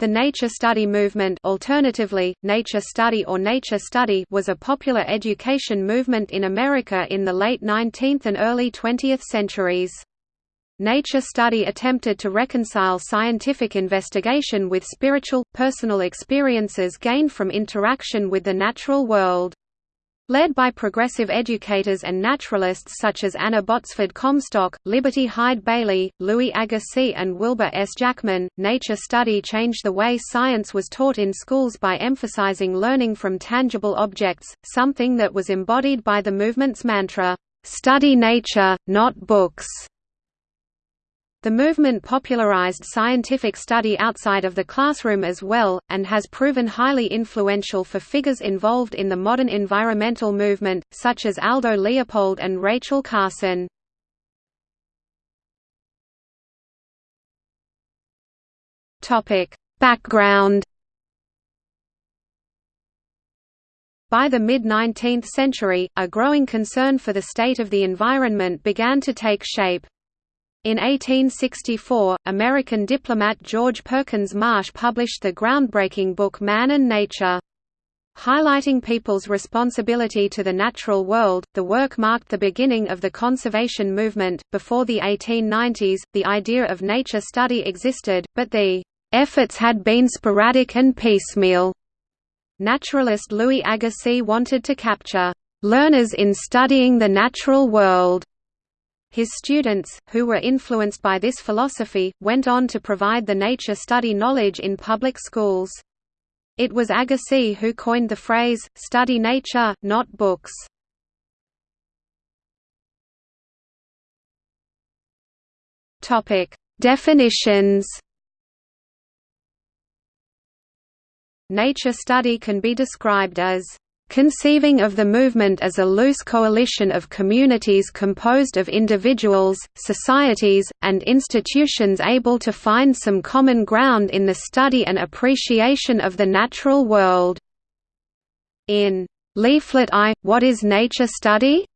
The nature study movement alternatively, nature study or nature study was a popular education movement in America in the late 19th and early 20th centuries. Nature study attempted to reconcile scientific investigation with spiritual, personal experiences gained from interaction with the natural world. Led by progressive educators and naturalists such as Anna Botsford Comstock, Liberty Hyde Bailey, Louis Agassiz and Wilbur S. Jackman, nature study changed the way science was taught in schools by emphasizing learning from tangible objects, something that was embodied by the movement's mantra, "'Study nature, not books' The movement popularized scientific study outside of the classroom as well, and has proven highly influential for figures involved in the modern environmental movement, such as Aldo Leopold and Rachel Carson. Background By the mid-19th century, a growing concern for the state of the environment began to take shape. In 1864, American diplomat George Perkins Marsh published the groundbreaking book Man and Nature. Highlighting people's responsibility to the natural world, the work marked the beginning of the conservation movement. Before the 1890s, the idea of nature study existed, but the efforts had been sporadic and piecemeal. Naturalist Louis Agassiz wanted to capture learners in studying the natural world his students, who were influenced by this philosophy, went on to provide the nature study knowledge in public schools. It was Agassiz who coined the phrase, study nature, not books. Definitions Nature study can be described as conceiving of the movement as a loose coalition of communities composed of individuals, societies, and institutions able to find some common ground in the study and appreciation of the natural world. In Leaflet I, What is Nature Study?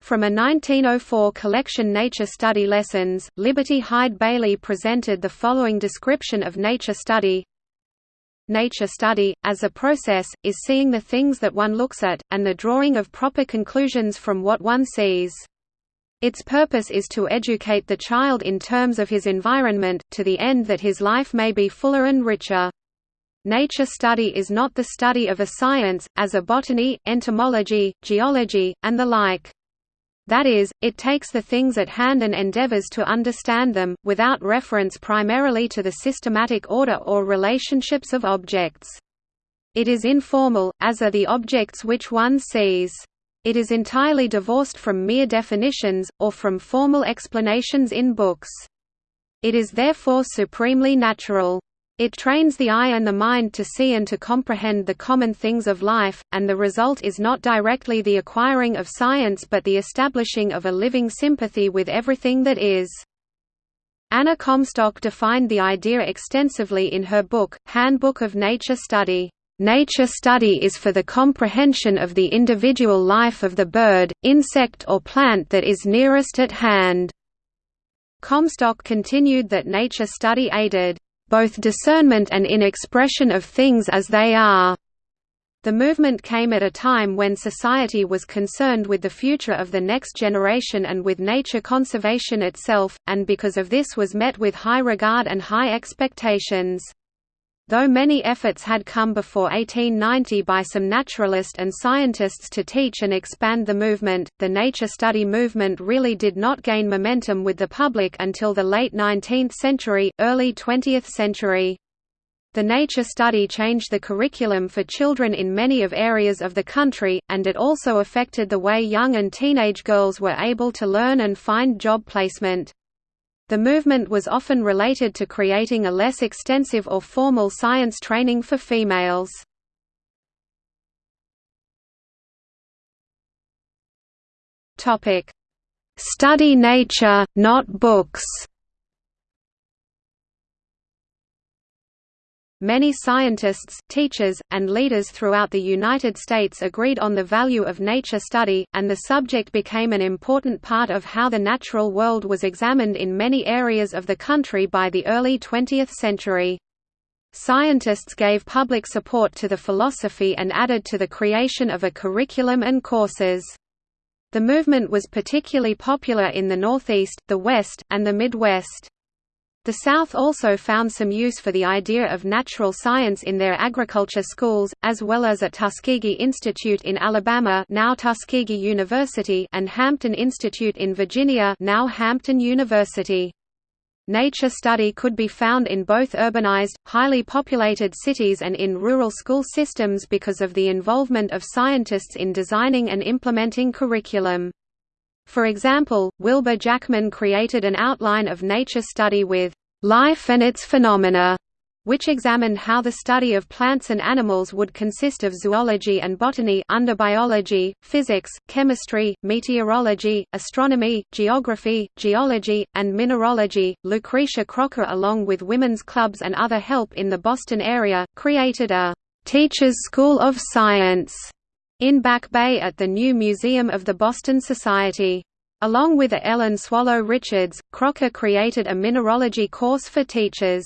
From a 1904 collection Nature Study Lessons, Liberty Hyde Bailey presented the following description of nature study Nature study, as a process, is seeing the things that one looks at, and the drawing of proper conclusions from what one sees. Its purpose is to educate the child in terms of his environment, to the end that his life may be fuller and richer. Nature study is not the study of a science, as a botany, entomology, geology, and the like. That is, it takes the things at hand and endeavors to understand them, without reference primarily to the systematic order or relationships of objects. It is informal, as are the objects which one sees. It is entirely divorced from mere definitions, or from formal explanations in books. It is therefore supremely natural. It trains the eye and the mind to see and to comprehend the common things of life, and the result is not directly the acquiring of science but the establishing of a living sympathy with everything that is. Anna Comstock defined the idea extensively in her book, Handbook of Nature Study. Nature study is for the comprehension of the individual life of the bird, insect or plant that is nearest at hand. Comstock continued that nature study aided both discernment and in expression of things as they are. The movement came at a time when society was concerned with the future of the next generation and with nature conservation itself, and because of this was met with high regard and high expectations. Though many efforts had come before 1890 by some naturalist and scientists to teach and expand the movement, the nature study movement really did not gain momentum with the public until the late 19th century, early 20th century. The nature study changed the curriculum for children in many of areas of the country, and it also affected the way young and teenage girls were able to learn and find job placement. The movement was often related to creating a less extensive or formal science training for females. Study nature, not books Many scientists, teachers, and leaders throughout the United States agreed on the value of nature study, and the subject became an important part of how the natural world was examined in many areas of the country by the early 20th century. Scientists gave public support to the philosophy and added to the creation of a curriculum and courses. The movement was particularly popular in the Northeast, the West, and the Midwest. The South also found some use for the idea of natural science in their agriculture schools, as well as at Tuskegee Institute in Alabama now Tuskegee University and Hampton Institute in Virginia now Hampton University. Nature study could be found in both urbanized, highly populated cities and in rural school systems because of the involvement of scientists in designing and implementing curriculum. For example, Wilbur Jackman created an outline of nature study with "'Life and its Phenomena' which examined how the study of plants and animals would consist of zoology and botany under biology, physics, chemistry, meteorology, astronomy, geography, geology, and mineralogy. Lucretia Crocker along with women's clubs and other help in the Boston area, created a «Teachers' School of Science» in Back Bay at the new Museum of the Boston Society. Along with Ellen Swallow Richards, Crocker created a mineralogy course for teachers.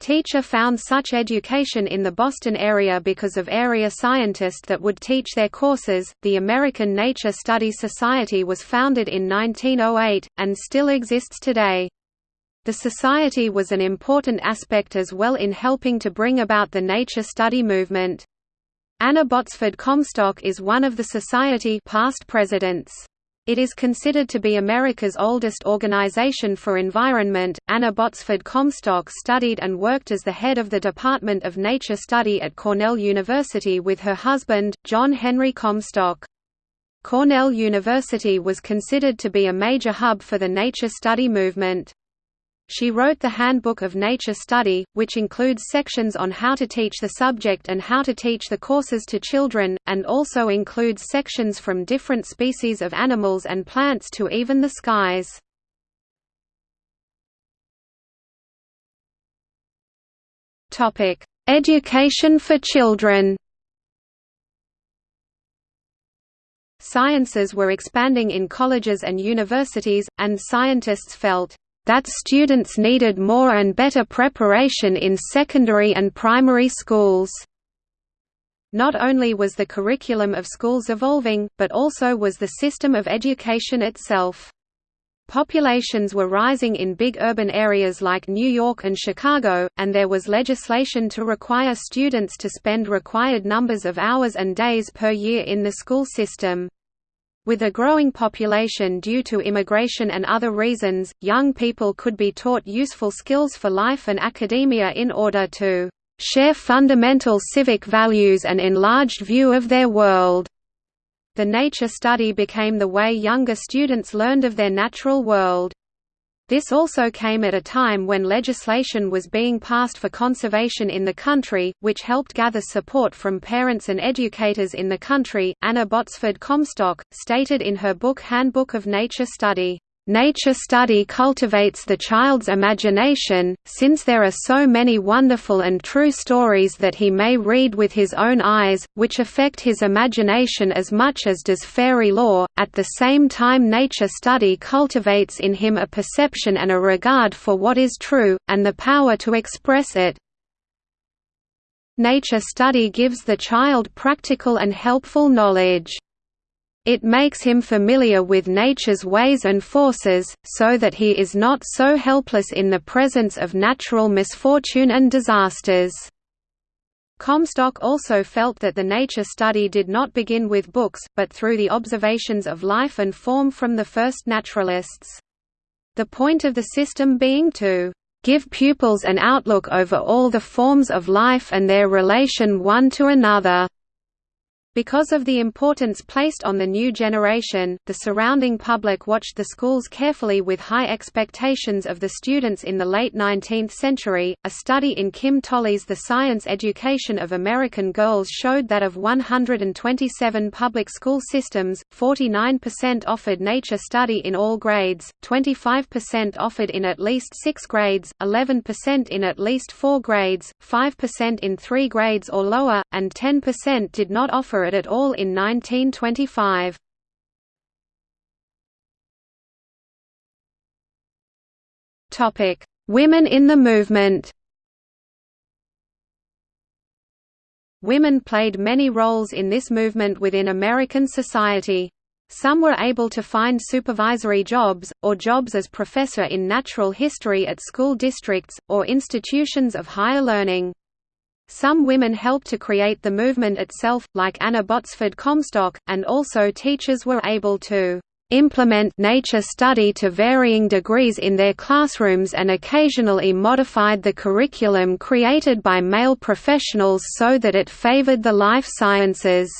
Teacher found such education in the Boston area because of area scientists that would teach their courses. The American Nature Study Society was founded in 1908 and still exists today. The society was an important aspect as well in helping to bring about the nature study movement. Anna Botsford Comstock is one of the society past presidents. It is considered to be America's oldest organization for environment. Anna Botsford Comstock studied and worked as the head of the Department of Nature Study at Cornell University with her husband, John Henry Comstock. Cornell University was considered to be a major hub for the nature study movement. She wrote the Handbook of Nature Study, which includes sections on how to teach the subject and how to teach the courses to children, and also includes sections from different species of animals and plants to even the skies. Education for children Sciences were expanding in colleges and universities, and scientists felt that students needed more and better preparation in secondary and primary schools. Not only was the curriculum of schools evolving, but also was the system of education itself. Populations were rising in big urban areas like New York and Chicago, and there was legislation to require students to spend required numbers of hours and days per year in the school system. With a growing population due to immigration and other reasons, young people could be taught useful skills for life and academia in order to share fundamental civic values and enlarged view of their world. The nature study became the way younger students learned of their natural world. This also came at a time when legislation was being passed for conservation in the country, which helped gather support from parents and educators in the country. Anna Botsford Comstock stated in her book Handbook of Nature Study, Nature study cultivates the child's imagination, since there are so many wonderful and true stories that he may read with his own eyes, which affect his imagination as much as does fairy lore. At the same time, nature study cultivates in him a perception and a regard for what is true, and the power to express it. Nature study gives the child practical and helpful knowledge. It makes him familiar with nature's ways and forces, so that he is not so helpless in the presence of natural misfortune and disasters. Comstock also felt that the nature study did not begin with books, but through the observations of life and form from the first naturalists. The point of the system being to give pupils an outlook over all the forms of life and their relation one to another. Because of the importance placed on the new generation, the surrounding public watched the schools carefully with high expectations of the students in the late 19th century. A study in Kim Tolley's The Science Education of American Girls showed that of 127 public school systems, 49% offered nature study in all grades, 25% offered in at least six grades, 11% in at least four grades, 5% in three grades or lower, and 10% did not offer at all in 1925. Topic: Women in the movement Women played many roles in this movement within American society. Some were able to find supervisory jobs, or jobs as professor in natural history at school districts, or institutions of higher learning. Some women helped to create the movement itself, like Anna Botsford Comstock, and also teachers were able to implement nature study to varying degrees in their classrooms and occasionally modified the curriculum created by male professionals so that it favored the life sciences.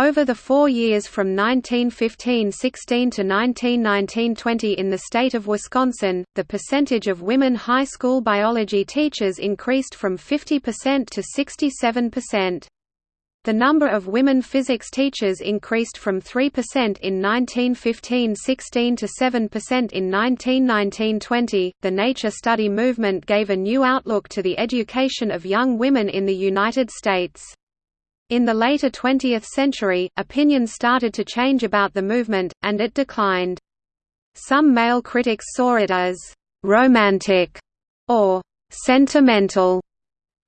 Over the four years from 1915–16 to 1919–20 in the state of Wisconsin, the percentage of women high school biology teachers increased from 50% to 67%. The number of women physics teachers increased from 3% in 1915–16 to 7% in 1919–20. The nature study movement gave a new outlook to the education of young women in the United States. In the later 20th century, opinions started to change about the movement, and it declined. Some male critics saw it as «romantic» or «sentimental».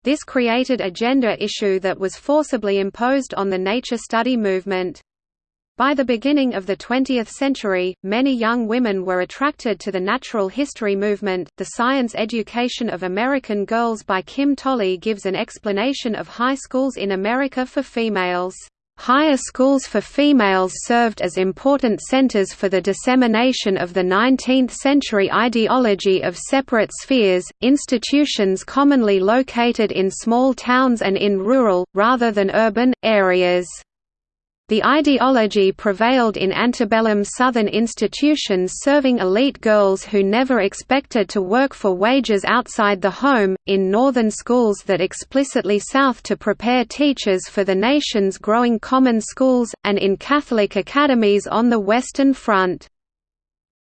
This created a gender issue that was forcibly imposed on the nature study movement. By the beginning of the 20th century, many young women were attracted to the natural history movement. The Science Education of American Girls by Kim Tolley gives an explanation of high schools in America for females. Higher schools for females served as important centers for the dissemination of the 19th-century ideology of separate spheres, institutions commonly located in small towns and in rural, rather than urban, areas. The ideology prevailed in antebellum Southern institutions serving elite girls who never expected to work for wages outside the home, in northern schools that explicitly South to prepare teachers for the nation's growing common schools, and in Catholic academies on the Western Front.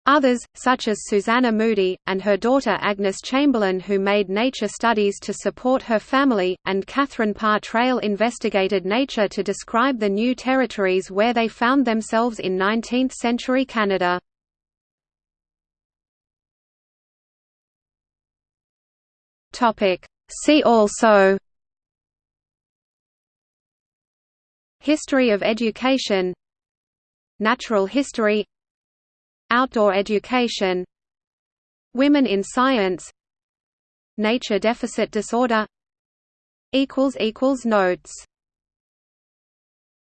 Others, such as Susanna Moodie, and her daughter Agnes Chamberlin who made nature studies to support her family, and Catherine Parr Traill investigated nature to describe the new territories where they found themselves in 19th-century Canada. See also History of education Natural history Outdoor education Women in science Nature deficit disorder Notes